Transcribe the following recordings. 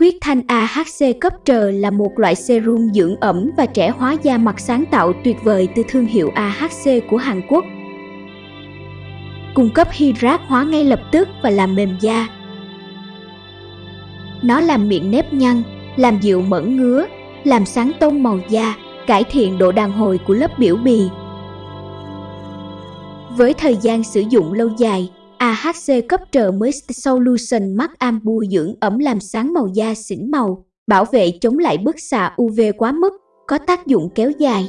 Huyết thanh AHC cấp trờ là một loại serum dưỡng ẩm và trẻ hóa da mặt sáng tạo tuyệt vời từ thương hiệu AHC của Hàn Quốc. Cung cấp hydrat hóa ngay lập tức và làm mềm da. Nó làm miệng nếp nhăn, làm dịu mẩn ngứa, làm sáng tông màu da, cải thiện độ đàn hồi của lớp biểu bì. Với thời gian sử dụng lâu dài, AHC cấp trợ mới Solution Max Ambu dưỡng ẩm làm sáng màu da xỉn màu, bảo vệ chống lại bức xạ UV quá mức, có tác dụng kéo dài.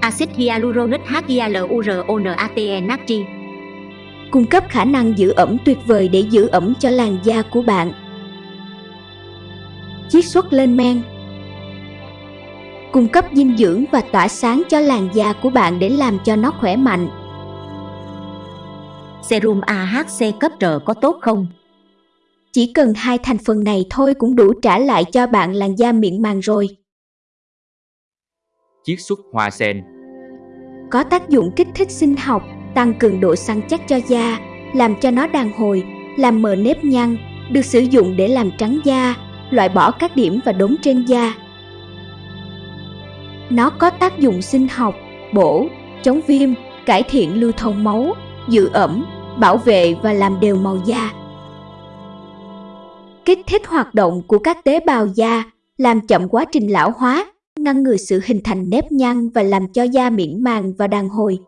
Axit hyaluronic HYALURONATE natri Cung cấp khả năng giữ ẩm tuyệt vời để giữ ẩm cho làn da của bạn. Chiết xuất lên men Cung cấp dinh dưỡng và tỏa sáng cho làn da của bạn để làm cho nó khỏe mạnh serum AHC cấp trợ có tốt không? Chỉ cần hai thành phần này thôi cũng đủ trả lại cho bạn làn da mịn màng rồi. Chiết xuất hoa sen Có tác dụng kích thích sinh học, tăng cường độ săn chắc cho da, làm cho nó đàn hồi, làm mờ nếp nhăn, được sử dụng để làm trắng da, loại bỏ các điểm và đốm trên da. Nó có tác dụng sinh học, bổ, chống viêm, cải thiện lưu thông máu, giữ ẩm, bảo vệ và làm đều màu da. Kích thích hoạt động của các tế bào da, làm chậm quá trình lão hóa, ngăn ngừa sự hình thành nếp nhăn và làm cho da mịn màng và đàn hồi.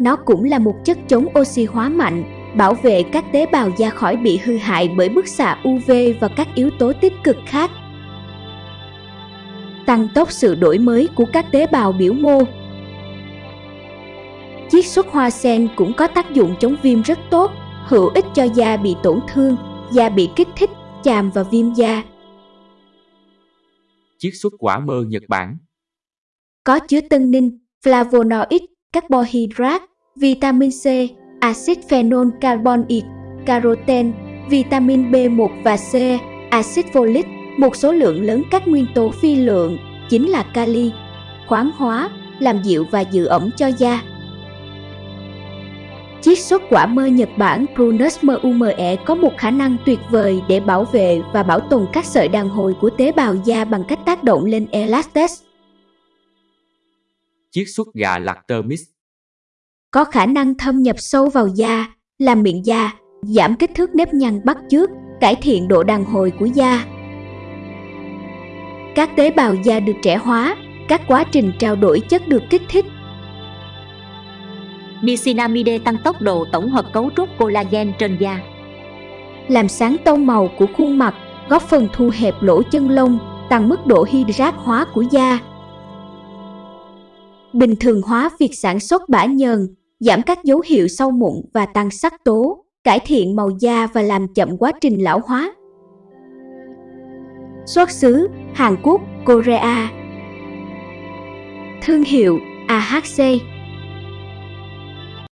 Nó cũng là một chất chống oxy hóa mạnh, bảo vệ các tế bào da khỏi bị hư hại bởi bức xạ UV và các yếu tố tích cực khác. Tăng tốc sự đổi mới của các tế bào biểu mô, Chiết xuất hoa sen cũng có tác dụng chống viêm rất tốt, hữu ích cho da bị tổn thương, da bị kích thích, chàm và viêm da. Chiết xuất quả mơ Nhật Bản Có chứa tân ninh, flavonoid, carbohydrate, vitamin C, axit phenol carbonic, caroten, vitamin B1 và C, axit folic, một số lượng lớn các nguyên tố phi lượng, chính là kali, khoáng hóa, làm dịu và giữ ẩm cho da. Chiết xuất quả mơ Nhật Bản Prunus MUME có một khả năng tuyệt vời để bảo vệ và bảo tồn các sợi đàn hồi của tế bào da bằng cách tác động lên elastes. Chiết xuất gà lactermix Có khả năng thâm nhập sâu vào da, làm miệng da, giảm kích thước nếp nhăn bắt chước, cải thiện độ đàn hồi của da. Các tế bào da được trẻ hóa, các quá trình trao đổi chất được kích thích Nicinamide tăng tốc độ tổng hợp cấu trúc collagen trên da. Làm sáng tông màu của khuôn mặt, góp phần thu hẹp lỗ chân lông, tăng mức độ hydrat hóa của da. Bình thường hóa việc sản xuất bã nhờn, giảm các dấu hiệu sâu mụn và tăng sắc tố, cải thiện màu da và làm chậm quá trình lão hóa. Xuất xứ Hàn Quốc, Korea Thương hiệu AHC